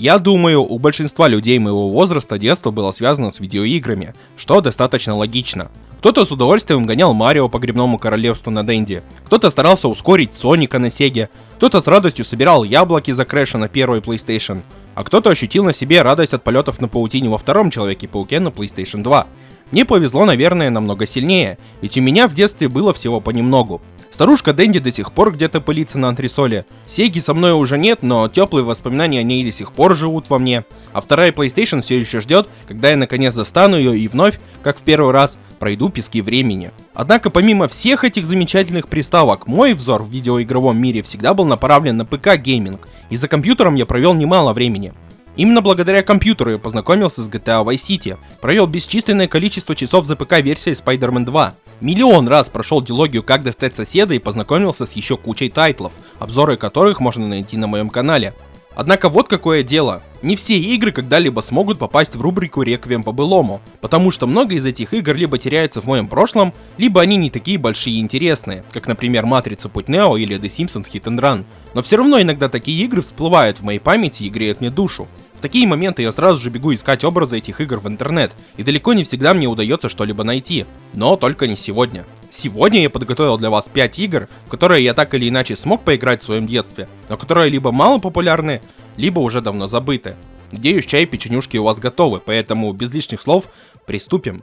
Я думаю, у большинства людей моего возраста детство было связано с видеоиграми, что достаточно логично. Кто-то с удовольствием гонял Марио по грибному королевству на Денде, кто-то старался ускорить Соника на Сеге, кто-то с радостью собирал яблоки за Крэша на первой PlayStation, а кто-то ощутил на себе радость от полетов на паутине во втором Человеке-пауке на PlayStation 2. Мне повезло, наверное, намного сильнее, ведь у меня в детстве было всего понемногу. Старушка Дэнди до сих пор где-то пылится на антресоле. Сеги со мной уже нет, но теплые воспоминания о ней до сих пор живут во мне. А вторая PlayStation все еще ждет, когда я наконец достану ее и вновь, как в первый раз, пройду пески времени. Однако помимо всех этих замечательных приставок, мой взор в видеоигровом мире всегда был направлен на ПК гейминг, и за компьютером я провел немало времени. Именно благодаря компьютеру я познакомился с GTA Vice City, провел бесчисленное количество часов за ПК-версией Spider-Man 2, миллион раз прошел дилогию «Как достать соседа» и познакомился с еще кучей тайтлов, обзоры которых можно найти на моем канале. Однако вот какое дело. Не все игры когда-либо смогут попасть в рубрику «Реквием по былому», потому что много из этих игр либо теряются в моем прошлом, либо они не такие большие и интересные, как, например, Матрица Путь Нео или The Simpsons Hit and Run. Но все равно иногда такие игры всплывают в моей памяти и греют мне душу. В такие моменты я сразу же бегу искать образы этих игр в интернет, и далеко не всегда мне удается что-либо найти. Но только не сегодня. Сегодня я подготовил для вас 5 игр, в которые я так или иначе смог поиграть в своем детстве, но которые либо мало популярны, либо уже давно забыты. Надеюсь, чай и печенюшки у вас готовы, поэтому без лишних слов приступим.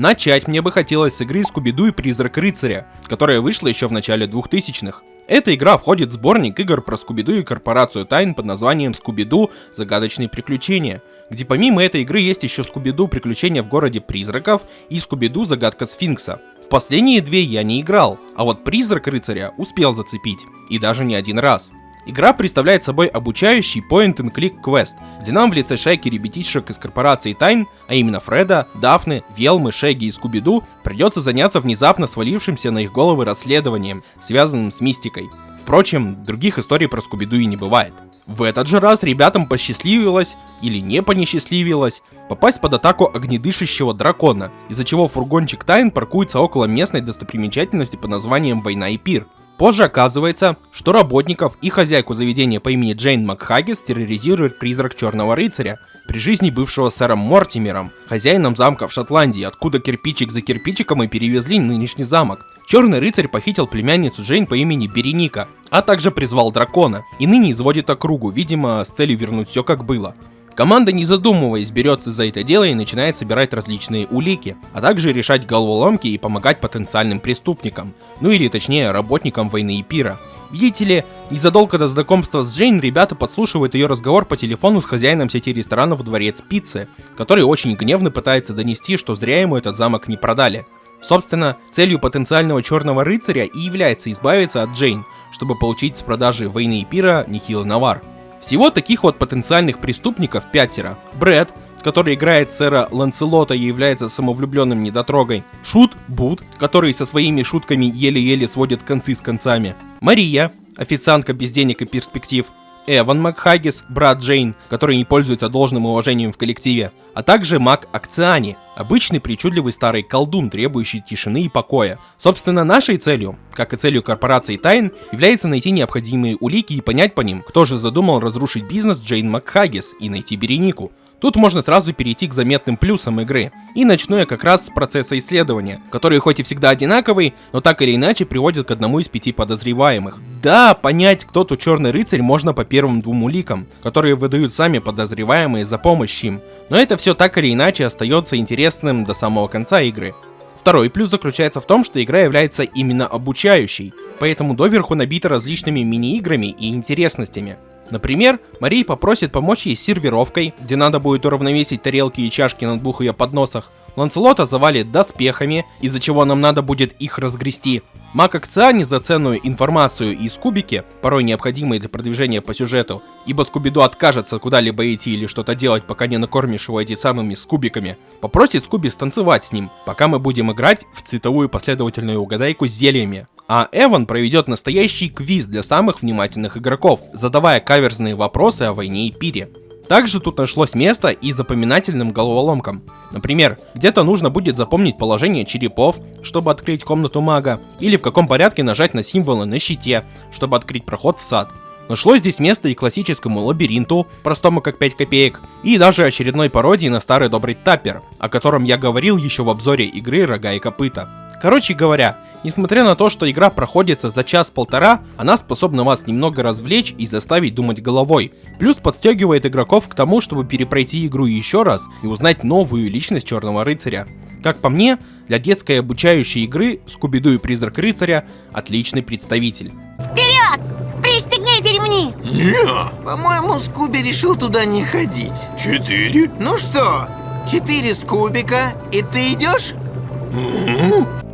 Начать мне бы хотелось с игры Скуби-Ду и Призрак Рыцаря, которая вышла еще в начале 2000-х. Эта игра входит в сборник игр про Скуби-Ду и Корпорацию Тайн под названием Скуби-Ду Загадочные приключения, где помимо этой игры есть еще Скуби-Ду Приключения в городе призраков и Скуби-Ду Загадка Сфинкса. В последние две я не играл, а вот Призрак Рыцаря успел зацепить, и даже не один раз. Игра представляет собой обучающий point-and-click квест, где нам в лице шайки ребятишек из корпорации Тайн, а именно Фреда, Дафны, Велмы, Шеги и Скуби-Ду, придется заняться внезапно свалившимся на их головы расследованием, связанным с мистикой. Впрочем, других историй про Скуби-Ду и не бывает. В этот же раз ребятам посчастливилось, или не понесчастливилось, попасть под атаку огнедышащего дракона, из-за чего фургончик Тайн паркуется около местной достопримечательности под названием Война и Пир. Позже оказывается, что работников и хозяйку заведения по имени Джейн Макхагис терроризирует призрак Черного Рыцаря, при жизни бывшего сэром Мортимером, хозяином замка в Шотландии, откуда кирпичик за кирпичиком и перевезли нынешний замок. Черный рыцарь похитил племянницу Джейн по имени Береника, а также призвал дракона, и ныне изводит округу, видимо, с целью вернуть все как было. Команда, не задумываясь, берется за это дело и начинает собирать различные улики, а также решать головоломки и помогать потенциальным преступникам, ну или точнее работникам войны и пира. Видите ли, незадолго до знакомства с Джейн ребята подслушивают ее разговор по телефону с хозяином сети ресторанов Дворец Пиццы, который очень гневно пытается донести, что зря ему этот замок не продали. Собственно, целью потенциального черного рыцаря и является избавиться от Джейн, чтобы получить с продажи войны и пира Нихила Навар. Всего таких вот потенциальных преступников пятеро. Брэд, который играет сэра Ланселота и является самовлюбленным недотрогой. Шут Бут, который со своими шутками еле-еле сводит концы с концами. Мария, официантка без денег и перспектив. Эван Макхагис, брат Джейн, который не пользуется должным уважением в коллективе, а также Мак Акциани, обычный причудливый старый колдун, требующий тишины и покоя. Собственно, нашей целью, как и целью корпорации Тайн, является найти необходимые улики и понять по ним, кто же задумал разрушить бизнес Джейн Макхагис и найти Беренику. Тут можно сразу перейти к заметным плюсам игры. И начну я как раз с процесса исследования, который хоть и всегда одинаковый, но так или иначе приводит к одному из пяти подозреваемых. Да, понять, кто тут черный рыцарь можно по первым двум уликам, которые выдают сами подозреваемые за помощь им. Но это все так или иначе остается интересным до самого конца игры. Второй плюс заключается в том, что игра является именно обучающей, поэтому доверху набита различными мини-играми и интересностями. Например, Мария попросит помочь ей с сервировкой, где надо будет уравновесить тарелки и чашки на двух ее подносах. Ланселота завалит доспехами, из-за чего нам надо будет их разгрести. Маг Акциани за ценную информацию из кубики, порой необходимые для продвижения по сюжету, ибо Скубиду откажется куда-либо идти или что-то делать, пока не накормишь его эти самыми скубиками, попросит Скуби станцевать с ним, пока мы будем играть в цветовую последовательную угадайку с зельями а Эван проведет настоящий квиз для самых внимательных игроков, задавая каверзные вопросы о войне и пире. Также тут нашлось место и запоминательным головоломкам. Например, где-то нужно будет запомнить положение черепов, чтобы открыть комнату мага, или в каком порядке нажать на символы на щите, чтобы открыть проход в сад. Нашлось здесь место и классическому лабиринту, простому как 5 копеек, и даже очередной пародии на старый добрый таппер, о котором я говорил еще в обзоре игры «Рога и копыта». Короче говоря, несмотря на то, что игра проходится за час-полтора, она способна вас немного развлечь и заставить думать головой. Плюс подстегивает игроков к тому, чтобы перепройти игру еще раз и узнать новую личность Черного Рыцаря. Как по мне, для детской обучающей игры Скуби-Ду и Призрак Рыцаря отличный представитель. Вперед! Пристегните ремни! Не, по-моему, Скуби решил туда не ходить. Четыре? Ну что, четыре Скубика, и ты идешь?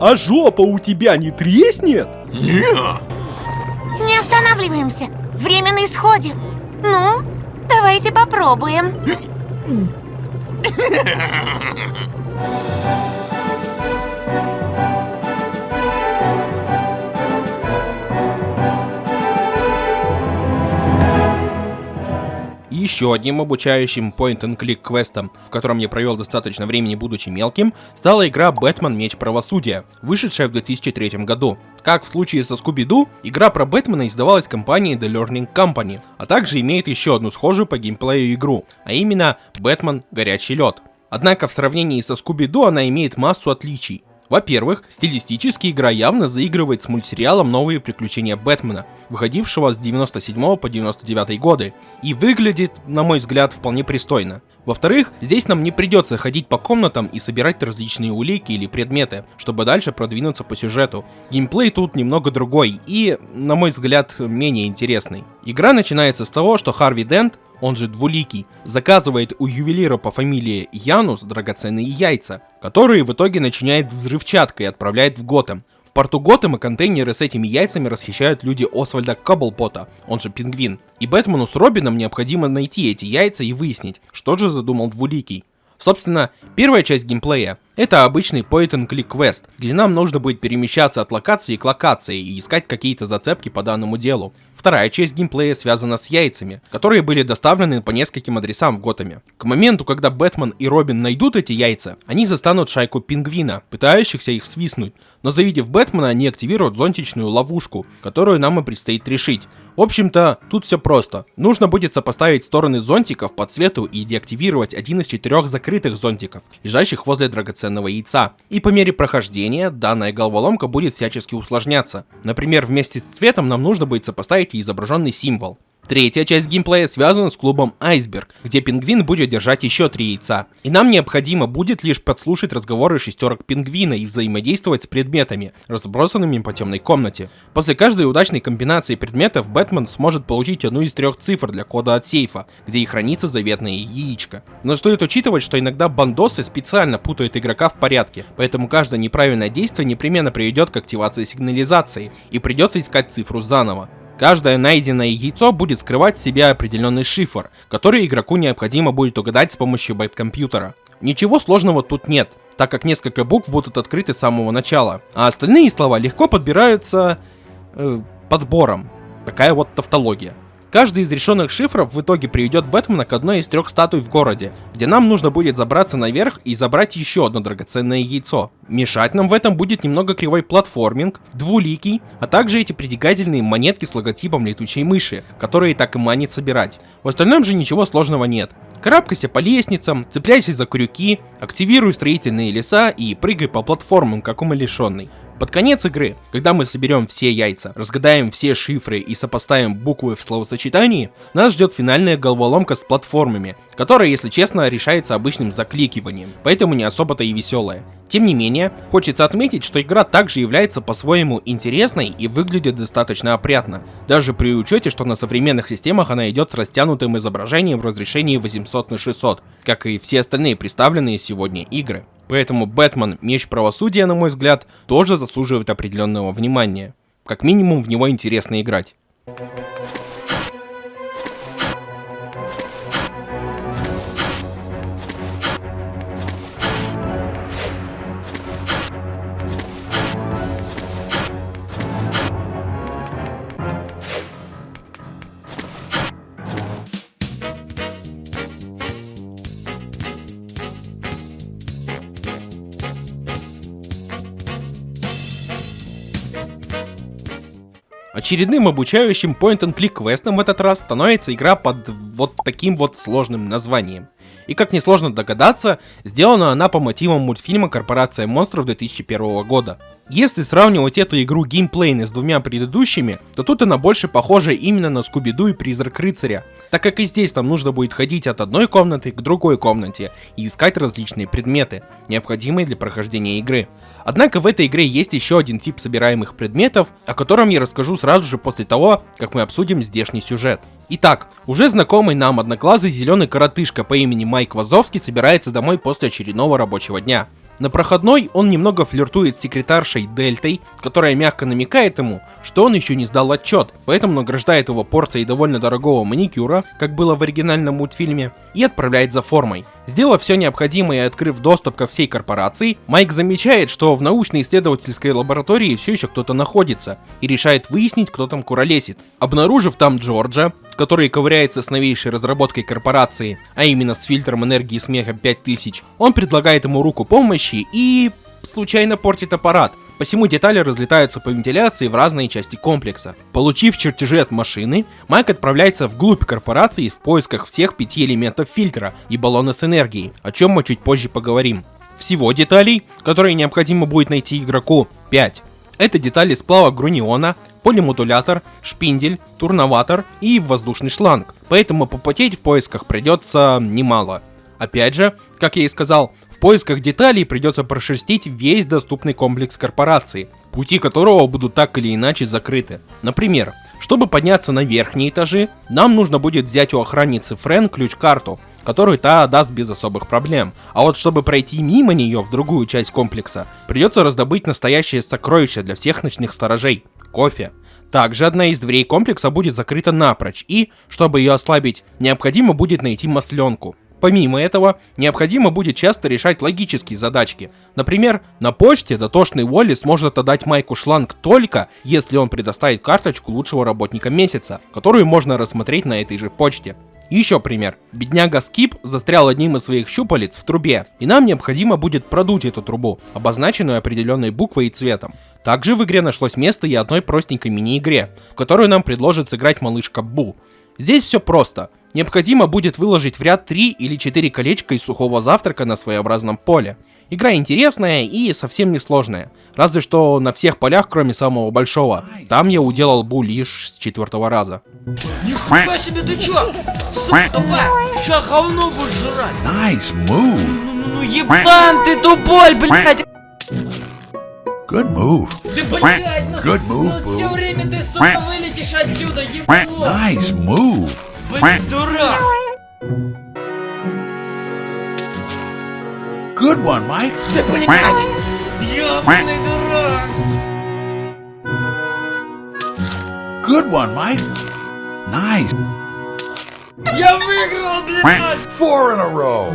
А жопа у тебя не треснет? Не. Не останавливаемся. Время на исходе. Ну, давайте попробуем. еще одним обучающим point-and-click квестом, в котором я провел достаточно времени будучи мелким, стала игра Бэтмен Меч Правосудия, вышедшая в 2003 году. Как в случае со Скуби-Ду, игра про Бэтмена издавалась компанией The Learning Company, а также имеет еще одну схожую по геймплею игру, а именно Бэтмен Горячий Лед. Однако в сравнении со Скуби-Ду она имеет массу отличий. Во-первых, стилистически игра явно заигрывает с мультсериалом «Новые приключения Бэтмена», выходившего с 97 по 99 годы, и выглядит, на мой взгляд, вполне пристойно. Во-вторых, здесь нам не придется ходить по комнатам и собирать различные улики или предметы, чтобы дальше продвинуться по сюжету. Геймплей тут немного другой и, на мой взгляд, менее интересный. Игра начинается с того, что Харви Дент, он же Двуликий, заказывает у ювелира по фамилии Янус драгоценные яйца, которые в итоге начиняет взрывчаткой и отправляет в Готэм. Порту Готэма контейнеры с этими яйцами расхищают люди Освальда Каблпота, он же Пингвин. И Бэтмену с Робином необходимо найти эти яйца и выяснить, что же задумал Двуликий. Собственно, первая часть геймплея — это обычный point-and-click квест, где нам нужно будет перемещаться от локации к локации и искать какие-то зацепки по данному делу. Вторая часть геймплея связана с яйцами, которые были доставлены по нескольким адресам в Готэме. К моменту, когда Бэтмен и Робин найдут эти яйца, они застанут шайку пингвина, пытающихся их свистнуть, но завидев Бэтмена, они активируют зонтичную ловушку, которую нам и предстоит решить. В общем-то, тут все просто. Нужно будет сопоставить стороны зонтиков по цвету и деактивировать один из четырех закрытых зонтиков, лежащих возле драгоценного яйца. И по мере прохождения данная головоломка будет всячески усложняться. Например, вместе с цветом нам нужно будет сопоставить и изображенный символ. Третья часть геймплея связана с клубом Айсберг, где пингвин будет держать еще три яйца. И нам необходимо будет лишь подслушать разговоры шестерок пингвина и взаимодействовать с предметами, разбросанными по темной комнате. После каждой удачной комбинации предметов Бэтмен сможет получить одну из трех цифр для кода от сейфа, где и хранится заветное яичко. Но стоит учитывать, что иногда бандосы специально путают игрока в порядке, поэтому каждое неправильное действие непременно приведет к активации сигнализации, и придется искать цифру заново. Каждое найденное яйцо будет скрывать в себе определенный шифр, который игроку необходимо будет угадать с помощью бэткомпьютера. Ничего сложного тут нет, так как несколько букв будут открыты с самого начала, а остальные слова легко подбираются э, подбором. Такая вот тавтология. Каждый из решенных шифров в итоге приведет Бэтмена к одной из трех статуй в городе, где нам нужно будет забраться наверх и забрать еще одно драгоценное яйцо. Мешать нам в этом будет немного кривой платформинг, двуликий, а также эти притягательные монетки с логотипом летучей мыши, которые так и манит собирать. В остальном же ничего сложного нет. Карабкайся по лестницам, цепляйся за крюки, активируй строительные леса и прыгай по платформам, как умалишенный. Под конец игры, когда мы соберем все яйца, разгадаем все шифры и сопоставим буквы в словосочетании, нас ждет финальная головоломка с платформами, которая, если честно, решается обычным закликиванием, поэтому не особо-то и веселая. Тем не менее, хочется отметить, что игра также является по-своему интересной и выглядит достаточно опрятно, даже при учете, что на современных системах она идет с растянутым изображением в разрешении 800 на 600, как и все остальные представленные сегодня игры. Поэтому Бэтмен Меч Правосудия, на мой взгляд, тоже заслуживает определенного внимания. Как минимум в него интересно играть. Очередным обучающим point-and-click квестом в этот раз становится игра под вот таким вот сложным названием. И как несложно догадаться, сделана она по мотивам мультфильма «Корпорация монстров» 2001 года. Если сравнивать эту игру геймплейно с двумя предыдущими, то тут она больше похожа именно на Скуби-Ду и Призрак Рыцаря, так как и здесь нам нужно будет ходить от одной комнаты к другой комнате и искать различные предметы, необходимые для прохождения игры. Однако в этой игре есть еще один тип собираемых предметов, о котором я расскажу сразу же после того, как мы обсудим здешний сюжет. Итак, уже знакомый нам одноглазый зеленый коротышка по имени Майк Вазовский собирается домой после очередного рабочего дня. На проходной он немного флиртует с секретаршей Дельтой, которая мягко намекает ему, что он еще не сдал отчет, поэтому награждает его порцией довольно дорогого маникюра, как было в оригинальном мультфильме, и отправляет за формой. Сделав все необходимое и открыв доступ ко всей корпорации, Майк замечает, что в научно-исследовательской лаборатории все еще кто-то находится, и решает выяснить, кто там куролесит. Обнаружив там Джорджа, который ковыряется с новейшей разработкой корпорации, а именно с фильтром энергии смеха 5000, он предлагает ему руку помощи и случайно портит аппарат, посему детали разлетаются по вентиляции в разные части комплекса. Получив чертежи от машины, Майк отправляется вглубь корпорации в поисках всех пяти элементов фильтра и баллона с энергией, о чем мы чуть позже поговорим. Всего деталей, которые необходимо будет найти игроку, 5. Это детали сплава груниона, полимодулятор, шпиндель, турноватор и воздушный шланг, поэтому попотеть в поисках придется немало. Опять же, как я и сказал, в поисках деталей придется прошерстить весь доступный комплекс корпорации, пути которого будут так или иначе закрыты. Например, чтобы подняться на верхние этажи, нам нужно будет взять у охранницы Френ ключ-карту, которую та даст без особых проблем. А вот чтобы пройти мимо нее в другую часть комплекса, придется раздобыть настоящее сокровище для всех ночных сторожей – кофе. Также одна из дверей комплекса будет закрыта напрочь, и, чтобы ее ослабить, необходимо будет найти масленку. Помимо этого, необходимо будет часто решать логические задачки. Например, на почте дотошный Уолли сможет отдать Майку шланг только, если он предоставит карточку лучшего работника месяца, которую можно рассмотреть на этой же почте. Еще пример. Бедняга Скип застрял одним из своих щупалец в трубе, и нам необходимо будет продуть эту трубу, обозначенную определенной буквой и цветом. Также в игре нашлось место и одной простенькой мини-игре, в которую нам предложит сыграть малышка Бу. Здесь все просто. Необходимо будет выложить в ряд 3 или 4 колечка из сухого завтрака на своеобразном поле. Игра интересная и совсем не сложная. Разве что на всех полях, кроме самого большого. Там я уделал бу лишь с четвертого раза. Нихуя себе ты чё? Сука тупая! Ща говно будешь жрать! Nice move. Ну, ну, ну ебан ты тупой, блядь! Good move. Ты, блядь, ну, Good move, ну все Boo. время ты, сука, вылетишь отсюда, ебан! Nice move. Блядь, дурак! Good one, Mike. Ты, блядь! Ёбаный дурак! Good one, Mike. Nice. Я выиграл, блядь! Four in a row.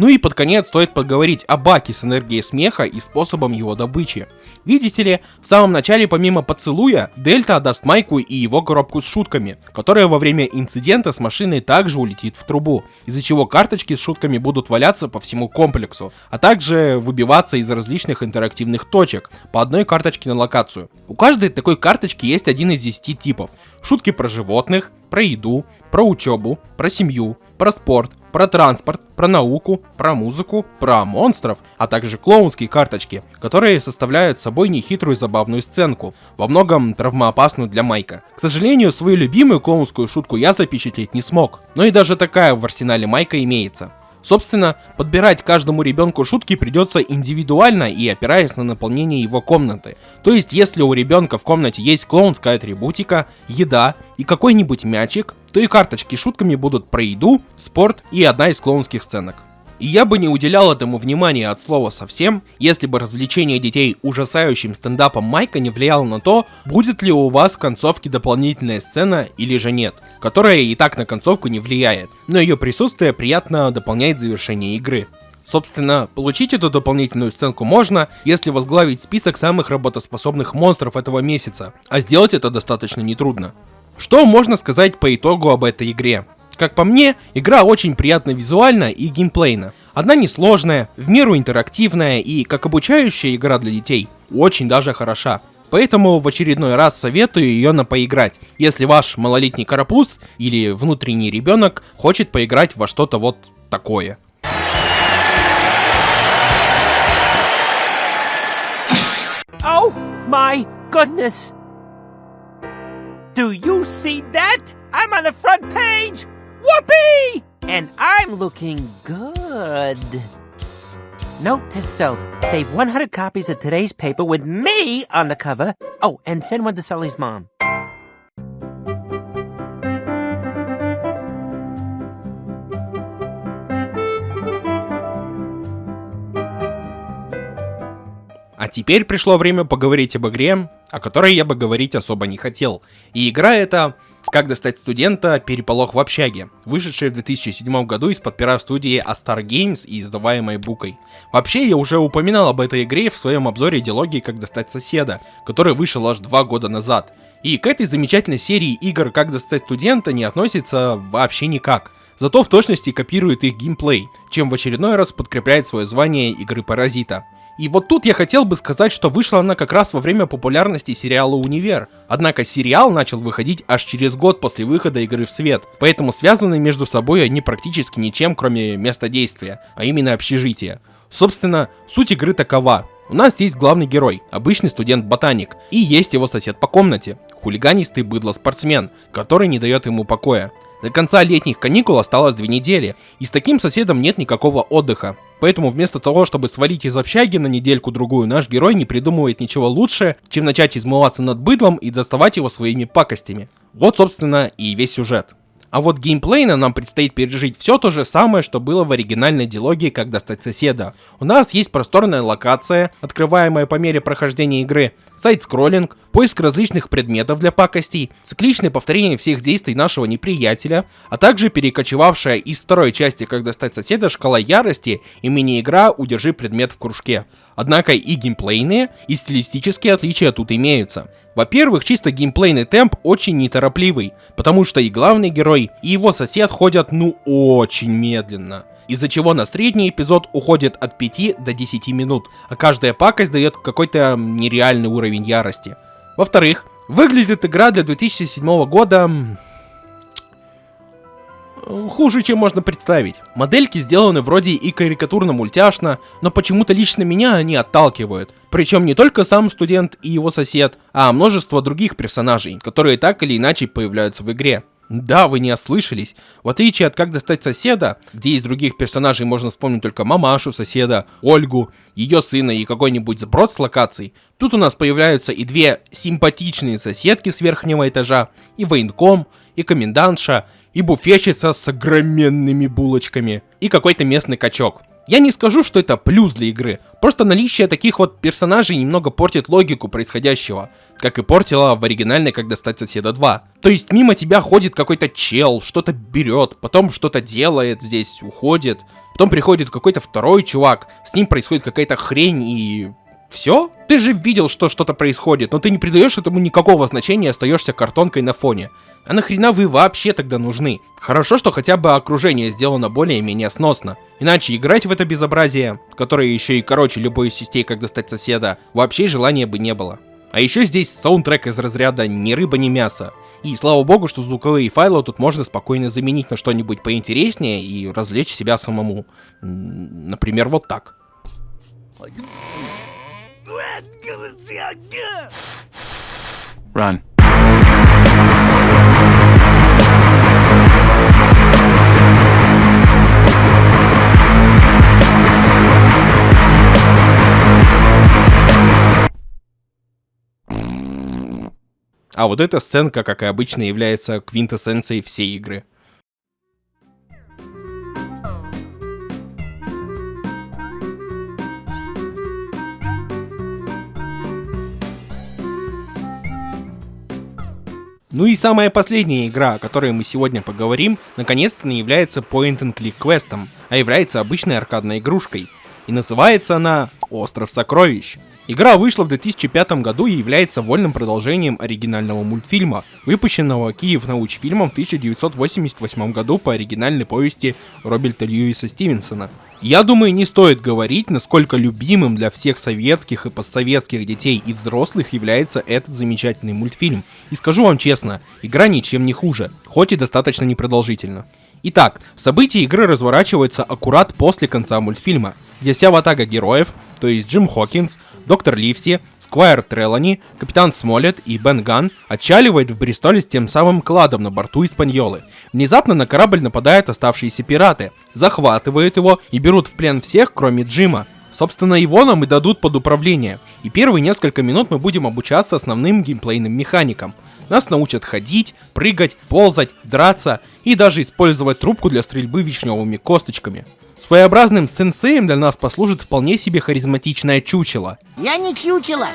Ну и под конец стоит поговорить о баке с энергией смеха и способом его добычи. Видите ли, в самом начале помимо поцелуя, Дельта отдаст Майку и его коробку с шутками, которая во время инцидента с машиной также улетит в трубу, из-за чего карточки с шутками будут валяться по всему комплексу, а также выбиваться из различных интерактивных точек, по одной карточке на локацию. У каждой такой карточки есть один из 10 типов. Шутки про животных, про еду, про учебу, про семью, про спорт, про транспорт, про науку, про музыку, про монстров, а также клоунские карточки, которые составляют собой нехитрую забавную сценку, во многом травмоопасную для Майка. К сожалению, свою любимую клоунскую шутку я запечатлеть не смог, но и даже такая в арсенале Майка имеется. Собственно, подбирать каждому ребенку шутки придется индивидуально и опираясь на наполнение его комнаты. То есть, если у ребенка в комнате есть клоунская атрибутика, еда и какой-нибудь мячик, то и карточки шутками будут про еду, спорт и одна из клоунских сценок. И я бы не уделял этому внимания от слова совсем, если бы развлечение детей ужасающим стендапом Майка не влияло на то, будет ли у вас в концовке дополнительная сцена или же нет, которая и так на концовку не влияет, но ее присутствие приятно дополняет завершение игры. Собственно, получить эту дополнительную сценку можно, если возглавить список самых работоспособных монстров этого месяца, а сделать это достаточно нетрудно. Что можно сказать по итогу об этой игре? Как по мне, игра очень приятна визуально и геймплейно. Она несложная, в меру интерактивная и, как обучающая игра для детей, очень даже хороша. Поэтому в очередной раз советую ее на поиграть, если ваш малолетний карапуз или внутренний ребенок хочет поиграть во что-то вот такое. Oh my goodness! Do you see that? I'm on the front page! Whoopee! And I'm looking good. Note to self save 100 copies of today's paper with me on the cover. Oh, and send one to Sully's mom. А теперь пришло время поговорить об игре, о которой я бы говорить особо не хотел. И игра это «Как достать студента. Переполох в общаге», вышедшая в 2007 году из-под пера студии Astar Games и издаваемой Букой. Вообще, я уже упоминал об этой игре в своем обзоре идеологии «Как достать соседа», который вышел аж два года назад. И к этой замечательной серии игр «Как достать студента» не относится вообще никак. Зато в точности копирует их геймплей, чем в очередной раз подкрепляет свое звание игры Паразита. И вот тут я хотел бы сказать, что вышла она как раз во время популярности сериала «Универ». Однако сериал начал выходить аж через год после выхода игры в свет, поэтому связаны между собой они практически ничем, кроме места действия, а именно общежития. Собственно, суть игры такова. У нас есть главный герой, обычный студент-ботаник, и есть его сосед по комнате, хулиганистый быдло-спортсмен, который не дает ему покоя. До конца летних каникул осталось две недели, и с таким соседом нет никакого отдыха. Поэтому вместо того, чтобы свалить из общаги на недельку-другую, наш герой не придумывает ничего лучше, чем начать измываться над быдлом и доставать его своими пакостями. Вот, собственно, и весь сюжет. А вот геймплейно нам предстоит пережить все то же самое, что было в оригинальной диалогии «Как достать соседа». У нас есть просторная локация, открываемая по мере прохождения игры, сайт-скроллинг, поиск различных предметов для пакостей, цикличное повторение всех действий нашего неприятеля, а также перекочевавшая из второй части «Как достать соседа» шкала ярости и мини-игра «Удержи предмет в кружке». Однако и геймплейные, и стилистические отличия тут имеются. Во-первых, чисто геймплейный темп очень неторопливый, потому что и главный герой, и его сосед ходят ну очень медленно. Из-за чего на средний эпизод уходит от 5 до 10 минут, а каждая пакость дает какой-то нереальный уровень ярости. Во-вторых, выглядит игра для 2007 года хуже, чем можно представить. Модельки сделаны вроде и карикатурно-мультяшно, но почему-то лично меня они отталкивают. Причем не только сам студент и его сосед, а множество других персонажей, которые так или иначе появляются в игре. Да, вы не ослышались. В отличие от «Как достать соседа», где из других персонажей можно вспомнить только мамашу соседа, Ольгу, ее сына и какой-нибудь сброд с локаций, тут у нас появляются и две симпатичные соседки с верхнего этажа, и военком, и комендантша, и буфетчица с огроменными булочками, и какой-то местный качок. Я не скажу, что это плюс для игры, просто наличие таких вот персонажей немного портит логику происходящего, как и портило в оригинальной «Как достать соседа 2». То есть мимо тебя ходит какой-то чел, что-то берет, потом что-то делает здесь, уходит, потом приходит какой-то второй чувак, с ним происходит какая-то хрень и все? Ты же видел, что что-то происходит, но ты не придаешь этому никакого значения и остаешься картонкой на фоне. А нахрена вы вообще тогда нужны? Хорошо, что хотя бы окружение сделано более-менее сносно. Иначе играть в это безобразие, которое еще и короче любой из частей, как достать соседа, вообще желания бы не было. А еще здесь саундтрек из разряда ни рыба, ни мясо. И слава богу, что звуковые файлы тут можно спокойно заменить на что-нибудь поинтереснее и развлечь себя самому. Например, вот так. Run. А вот эта сценка, как и обычно, является квинтэссенцией всей игры. Ну и самая последняя игра, о которой мы сегодня поговорим, наконец-то не является point-and-click квестом, а является обычной аркадной игрушкой. И называется она «Остров сокровищ». Игра вышла в 2005 году и является вольным продолжением оригинального мультфильма, выпущенного Киев научфильмом в 1988 году по оригинальной повести Роберта Льюиса Стивенсона. Я думаю, не стоит говорить, насколько любимым для всех советских и постсоветских детей и взрослых является этот замечательный мультфильм. И скажу вам честно, игра ничем не хуже, хоть и достаточно непродолжительно. Итак, события игры разворачиваются аккурат после конца мультфильма, где вся ватага героев, то есть Джим Хокинс, Доктор Ливси, Сквайр Трелани, Капитан Смолет и Бен Ган отчаливает в Бристоле с тем самым кладом на борту Испаньолы. Внезапно на корабль нападают оставшиеся пираты, захватывают его и берут в плен всех, кроме Джима. Собственно, его нам и дадут под управление. И первые несколько минут мы будем обучаться основным геймплейным механикам. Нас научат ходить, прыгать, ползать, драться и даже использовать трубку для стрельбы вишневыми косточками. Своеобразным сенсеем для нас послужит вполне себе харизматичное чучело. Я не чучело,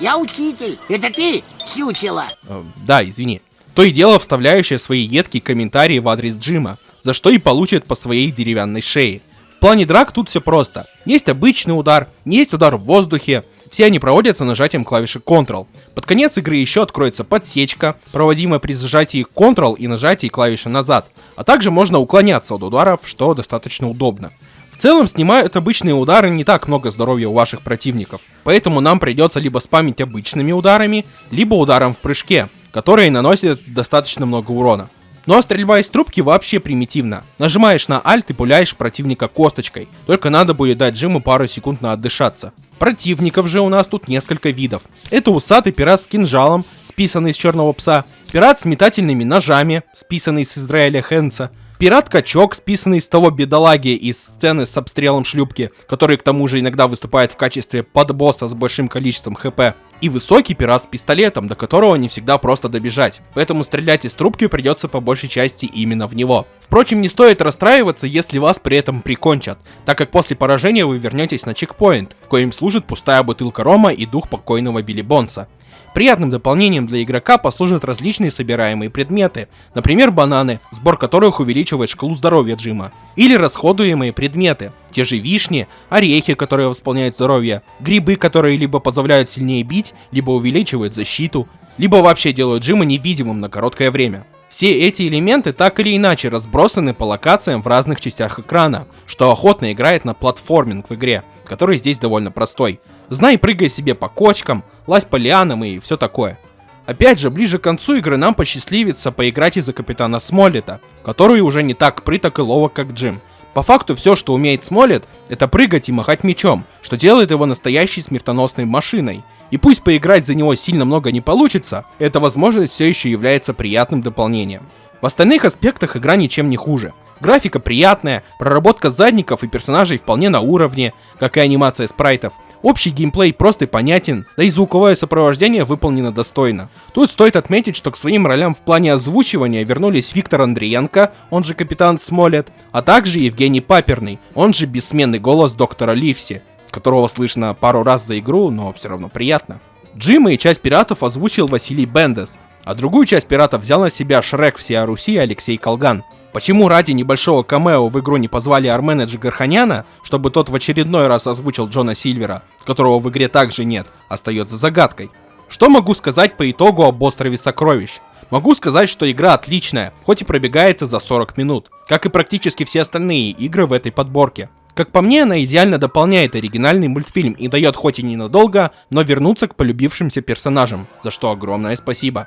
я учитель. Это ты чучело. Э, да, извини. То и дело вставляющее свои едкие комментарии в адрес Джима, за что и получит по своей деревянной шее. Плане драк тут все просто. Есть обычный удар, есть удар в воздухе, все они проводятся нажатием клавиши Ctrl. Под конец игры еще откроется подсечка, проводимая при зажатии Ctrl и нажатии клавиши назад, а также можно уклоняться от ударов, что достаточно удобно. В целом снимают обычные удары не так много здоровья у ваших противников, поэтому нам придется либо спамить обычными ударами, либо ударом в прыжке, которые наносят достаточно много урона. Ну а стрельба из трубки вообще примитивна. Нажимаешь на Alt и пуляешь противника косточкой. Только надо будет дать Джиму пару секунд на отдышаться. Противников же у нас тут несколько видов. Это усатый пират с кинжалом, списанный из черного пса. Пират с метательными ножами, списанный с Израиля Хенса. Пират-качок, списанный из того бедолаги из сцены с обстрелом шлюпки, который к тому же иногда выступает в качестве подбосса с большим количеством хп. И высокий пират с пистолетом, до которого не всегда просто добежать. Поэтому стрелять из трубки придется по большей части именно в него. Впрочем, не стоит расстраиваться, если вас при этом прикончат, так как после поражения вы вернетесь на чекпоинт, коим служит пустая бутылка рома и дух покойного Билли Бонса. Приятным дополнением для игрока послужат различные собираемые предметы, например бананы, сбор которых увеличивает шкалу здоровья Джима, или расходуемые предметы, те же вишни, орехи, которые восполняют здоровье, грибы, которые либо позволяют сильнее бить, либо увеличивают защиту, либо вообще делают Джима невидимым на короткое время. Все эти элементы так или иначе разбросаны по локациям в разных частях экрана, что охотно играет на платформинг в игре, который здесь довольно простой. Знай, прыгай себе по кочкам, лазь по лианам и все такое. Опять же, ближе к концу игры нам посчастливится поиграть из-за капитана Смоллета, который уже не так прыток и ловок, как Джим. По факту все, что умеет Смоллет, это прыгать и махать мечом, что делает его настоящей смертоносной машиной. И пусть поиграть за него сильно много не получится, эта возможность все еще является приятным дополнением. В остальных аспектах игра ничем не хуже. Графика приятная, проработка задников и персонажей вполне на уровне, как и анимация спрайтов. Общий геймплей прост и понятен, да и звуковое сопровождение выполнено достойно. Тут стоит отметить, что к своим ролям в плане озвучивания вернулись Виктор Андриенко, он же Капитан Смолет, а также Евгений Паперный, он же бессменный голос доктора Ливси которого слышно пару раз за игру, но все равно приятно. Джима и часть пиратов озвучил Василий Бендес, а другую часть пиратов взял на себя Шрек всея Руси Алексей Колган. Почему ради небольшого камео в игру не позвали Армена Джигарханяна, чтобы тот в очередной раз озвучил Джона Сильвера, которого в игре также нет, остается загадкой. Что могу сказать по итогу об острове сокровищ? Могу сказать, что игра отличная, хоть и пробегается за 40 минут, как и практически все остальные игры в этой подборке. Как по мне, она идеально дополняет оригинальный мультфильм и дает хоть и ненадолго, но вернуться к полюбившимся персонажам, за что огромное спасибо.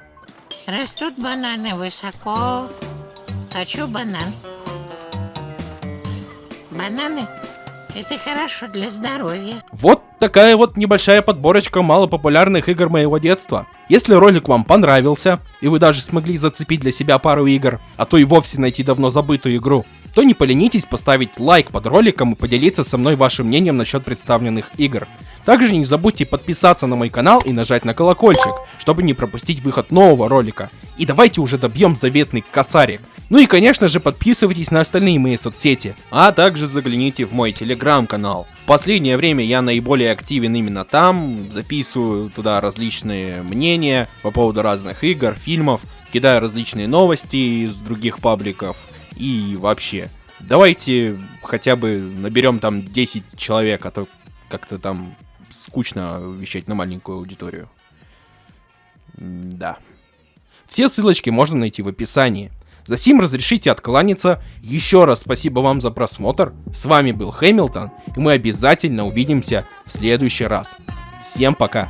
Растут бананы высоко. Хочу банан. Бананы – это хорошо для здоровья. Вот такая вот небольшая подборочка малопопулярных игр моего детства. Если ролик вам понравился, и вы даже смогли зацепить для себя пару игр, а то и вовсе найти давно забытую игру, то не поленитесь поставить лайк под роликом и поделиться со мной вашим мнением насчет представленных игр. Также не забудьте подписаться на мой канал и нажать на колокольчик, чтобы не пропустить выход нового ролика. И давайте уже добьем заветный косарик. Ну и конечно же подписывайтесь на остальные мои соцсети, а также загляните в мой телеграм-канал. В последнее время я наиболее активен именно там, записываю туда различные мнения по поводу разных игр, фильмов, кидаю различные новости из других пабликов и вообще. Давайте хотя бы наберем там 10 человек, а то как-то там скучно вещать на маленькую аудиторию. Да. Все ссылочки можно найти в описании. За сим разрешите откланяться. Еще раз спасибо вам за просмотр. С вами был Хэмилтон, и мы обязательно увидимся в следующий раз. Всем пока!